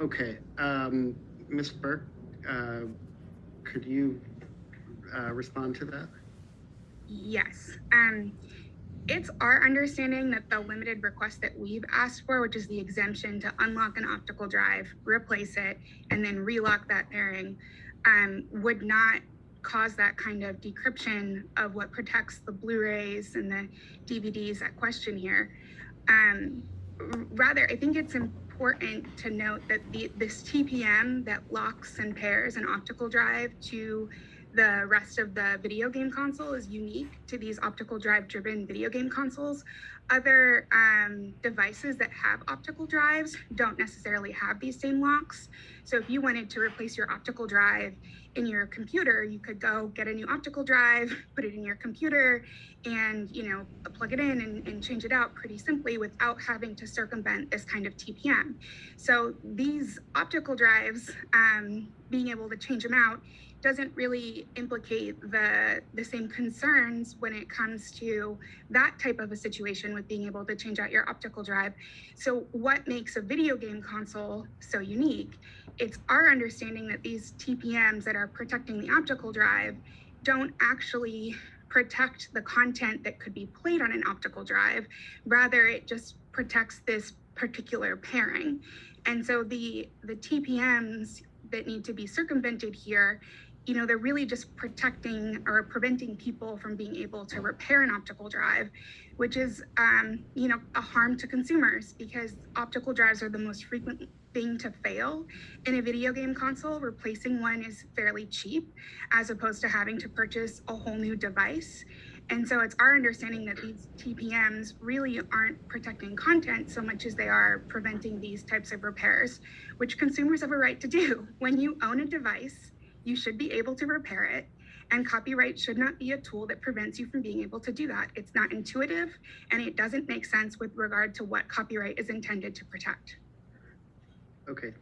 Okay, um, Ms. Burke, uh, could you, uh, respond to that? Yes. Um, it's our understanding that the limited request that we've asked for, which is the exemption to unlock an optical drive, replace it, and then relock that pairing, um, would not cause that kind of decryption of what protects the Blu-rays and the DVDs at question here. Um, rather, I think it's important to note that the, this TPM that locks and pairs an optical drive to the rest of the video game console is unique to these optical drive driven video game consoles. Other um, devices that have optical drives don't necessarily have these same locks. So if you wanted to replace your optical drive in your computer, you could go get a new optical drive, put it in your computer, and you know plug it in and, and change it out pretty simply without having to circumvent this kind of TPM. So these optical drives, um, being able to change them out doesn't really implicate the the same concerns when it comes to that type of a situation with being able to change out your optical drive. So what makes a video game console so unique? It's our understanding that these TPMs that are protecting the optical drive don't actually protect the content that could be played on an optical drive. Rather, it just protects this particular pairing. And so the the TPMs that need to be circumvented here you know, they're really just protecting or preventing people from being able to repair an optical drive, which is, um, you know, a harm to consumers because optical drives are the most frequent thing to fail in a video game console. Replacing one is fairly cheap as opposed to having to purchase a whole new device. And so it's our understanding that these TPMs really aren't protecting content so much as they are preventing these types of repairs, which consumers have a right to do. When you own a device, you should be able to repair it. And copyright should not be a tool that prevents you from being able to do that. It's not intuitive and it doesn't make sense with regard to what copyright is intended to protect. Okay,